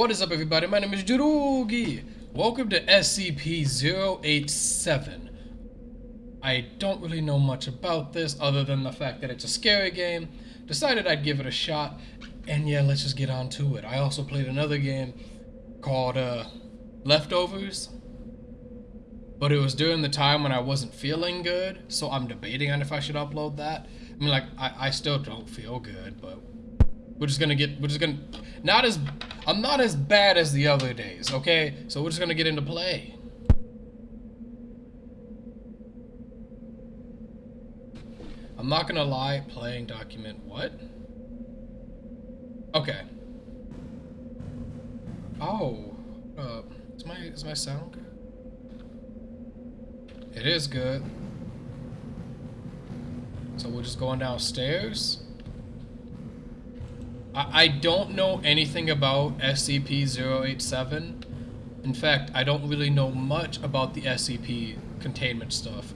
What is up everybody? My name is Jurugi. Welcome to SCP-087. I don't really know much about this other than the fact that it's a scary game. Decided I'd give it a shot. And yeah, let's just get on to it. I also played another game called uh, Leftovers. But it was during the time when I wasn't feeling good. So I'm debating on if I should upload that. I mean like, I, I still don't feel good, but we're just gonna get, we're just gonna, not as, I'm not as bad as the other days, okay? So we're just gonna get into play. I'm not gonna lie, playing document, what? Okay. Oh, uh, is my, is my sound good? It is good. So we're just going downstairs? I, don't know anything about SCP-087. In fact, I don't really know much about the SCP containment stuff.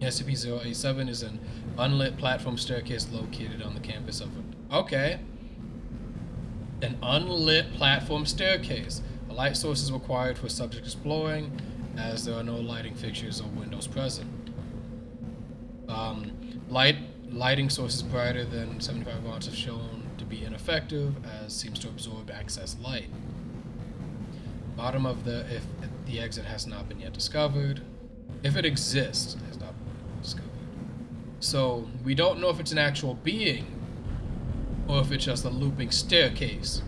SCP-087 is an unlit platform staircase located on the campus of... Okay. An unlit platform staircase. A light source is required for subject exploring, as there are no lighting fixtures or windows present. Um, light lighting sources brighter than 75 watts have shown be ineffective as seems to absorb excess light. Bottom of the if the exit has not been yet discovered. If it exists, it has not been discovered. So we don't know if it's an actual being or if it's just a looping staircase.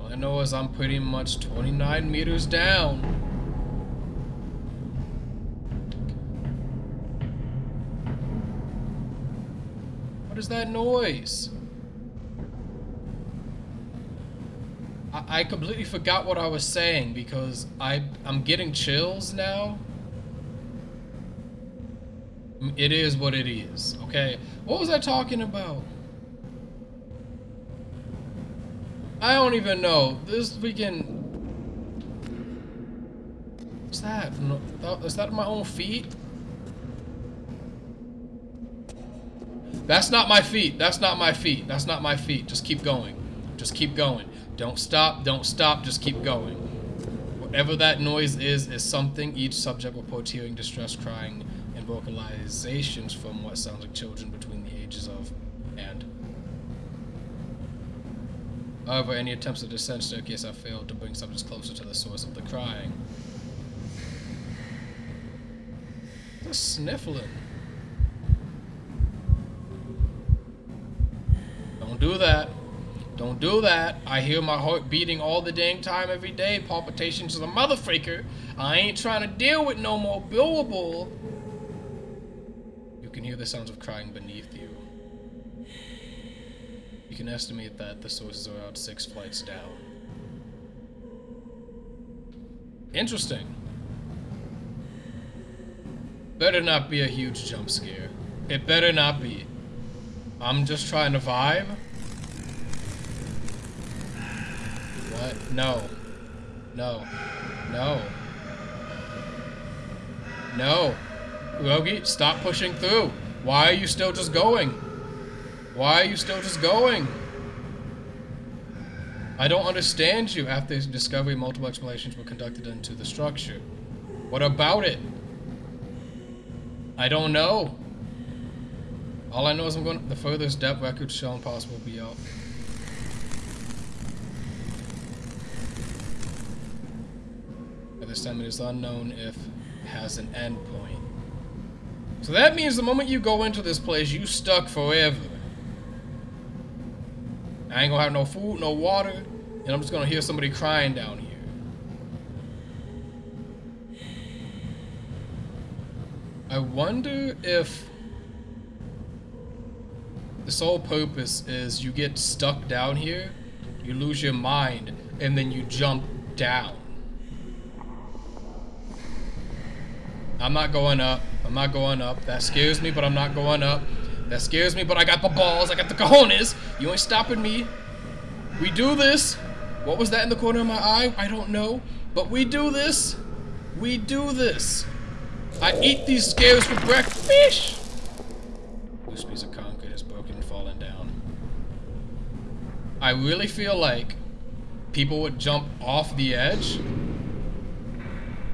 All I know is I'm pretty much 29 meters down. Is that noise? I, I completely forgot what I was saying because I, I'm getting chills now. It is what it is, okay? What was I talking about? I don't even know. This weekend... What's that? Is that my own feet? That's not my feet. That's not my feet. That's not my feet. Just keep going. Just keep going. Don't stop. Don't stop. Just keep going. Whatever that noise is, is something. Each subject will reports hearing distress crying and vocalizations from what sounds like children between the ages of and. However, any attempts to descend staircase have failed to bring subjects closer to the source of the crying. The sniffling. Do that. Don't do that. I hear my heart beating all the dang time every day. Palpitations of a motherfucker. I ain't trying to deal with no more billable. You can hear the sounds of crying beneath you. You can estimate that the source is around six flights down. Interesting. Better not be a huge jump scare. It better not be. I'm just trying to vibe. What? No. No. No. No. Logi, stop pushing through. Why are you still just going? Why are you still just going? I don't understand you. After this discovery, multiple explorations were conducted into the structure. What about it? I don't know. All I know is I'm going the furthest depth record shown possible be out. This time it is unknown if has an endpoint. So that means the moment you go into this place, you stuck forever. I ain't gonna have no food, no water, and I'm just gonna hear somebody crying down here. I wonder if the sole purpose is you get stuck down here, you lose your mind, and then you jump down. I'm not going up. I'm not going up. That scares me, but I'm not going up. That scares me, but I got the balls. I got the cojones. You ain't stopping me. We do this. What was that in the corner of my eye? I don't know. But we do this. We do this. I eat these scares for breakfast. Loose piece of concrete has broken and falling down. I really feel like people would jump off the edge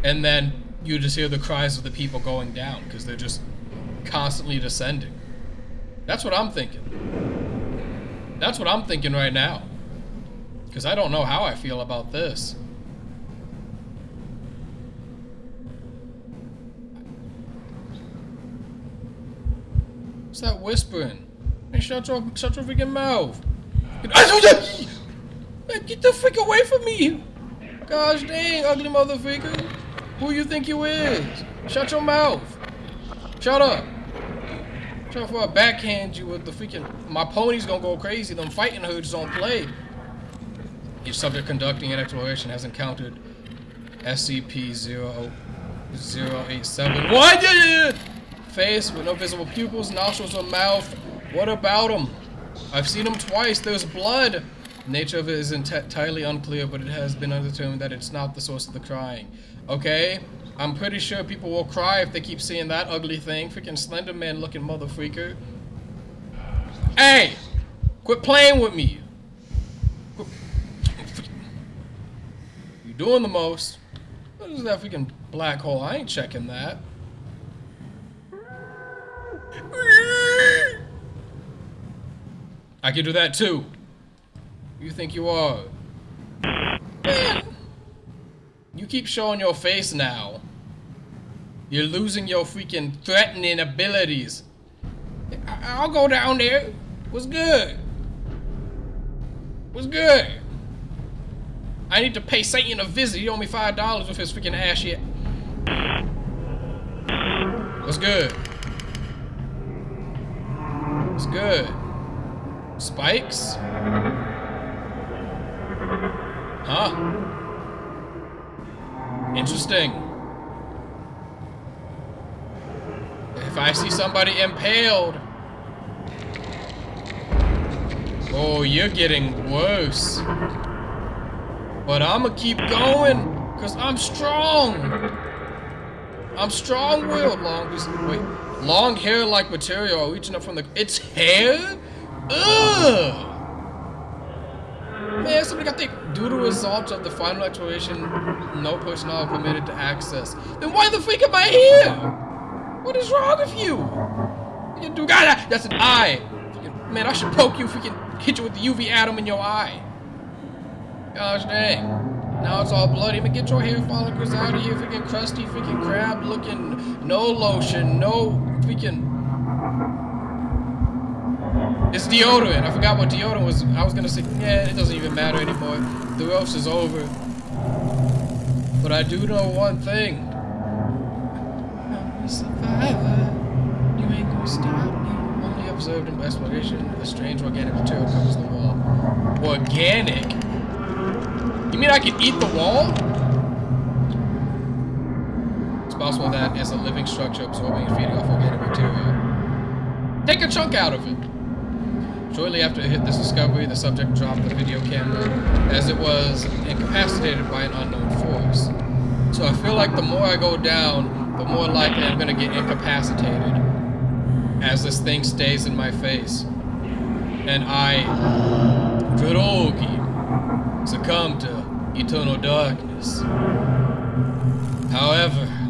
and then you just hear the cries of the people going down because they're just constantly descending. That's what I'm thinking. That's what I'm thinking right now. Because I don't know how I feel about this. What's that whispering? Hey, shut your, shut your freaking mouth. Get the freak away from me! Gosh dang, ugly motherfucker. Who you think you is? Shut your mouth. Shut up. Shut up before I backhand you with the freaking... My pony's gonna go crazy. Them fighting hoods don't play. Each subject conducting an exploration has encountered SCP-087. What? Face with no visible pupils, nostrils, or mouth. What about him? I've seen him twice. There's blood. Nature of it is entirely unclear, but it has been determined that it's not the source of the crying. Okay? I'm pretty sure people will cry if they keep seeing that ugly thing. Freaking Slender Man looking motherfreaker. Hey! Quit playing with me! You're doing the most. What is that freaking black hole? I ain't checking that. I can do that too. You think you are? Man. You keep showing your face now. You're losing your freaking threatening abilities. I will go down there. What's good? What's good? I need to pay Satan a visit. He owe me five dollars with his freaking ass yet. What's good? What's good? Spikes? Huh? Interesting. If I see somebody impaled... Oh, you're getting worse. But I'ma keep going, because I'm strong. I'm strong-willed, long... Wait. Long hair-like material reaching up from the... It's hair? Ugh! Man, somebody got the due to results of the final exploration, no personnel permitted to access. Then why the freak am I here? What is wrong with you? You do got That's an eye. Man, I should poke you freaking hit you with the UV atom in your eye. Gosh dang. Now it's all bloody. Man, get your hair follicles out of here, freaking crusty, freaking crab looking. No lotion, no freaking it's deodorant. I forgot what deodorant was. I was gonna say, yeah, it doesn't even matter anymore. The roast is over. But I do know one thing. I'm a survivor. You ain't gonna stop me. Only observed in exploration, a strange organic material covers the wall. Organic? You mean I can eat the wall? It's possible that as a living structure absorbing and feeding off organic material. Take a chunk out of it. Shortly after it hit this discovery, the subject dropped the video camera as it was incapacitated by an unknown force. So I feel like the more I go down, the more likely I'm going to get incapacitated as this thing stays in my face. And I, Drogi, succumb to eternal darkness. However,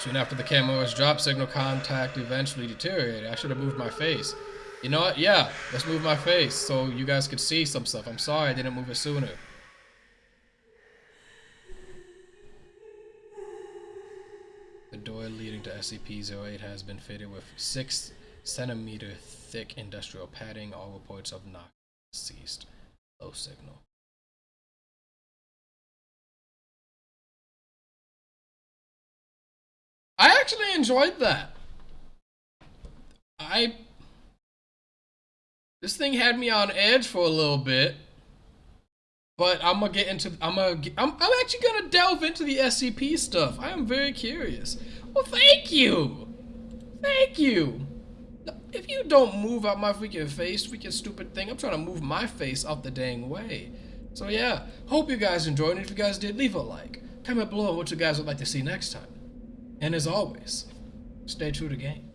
Soon after the camera's dropped, signal contact eventually deteriorated. I should have moved my face. You know what? Yeah, let's move my face so you guys could see some stuff. I'm sorry I didn't move it sooner. The door leading to SCP-08 has been fitted with 6 centimeter thick industrial padding. All reports of knock ceased. Low signal. Actually enjoyed that. I this thing had me on edge for a little bit. But I'm gonna get into. I'm gonna. I'm, I'm actually gonna delve into the SCP stuff. I am very curious. Well, thank you. Thank you. If you don't move out my freaking face, freaking stupid thing, I'm trying to move my face out the dang way. So yeah, hope you guys enjoyed. If you guys did, leave a like. Comment below what you guys would like to see next time. And as always, stay true to game.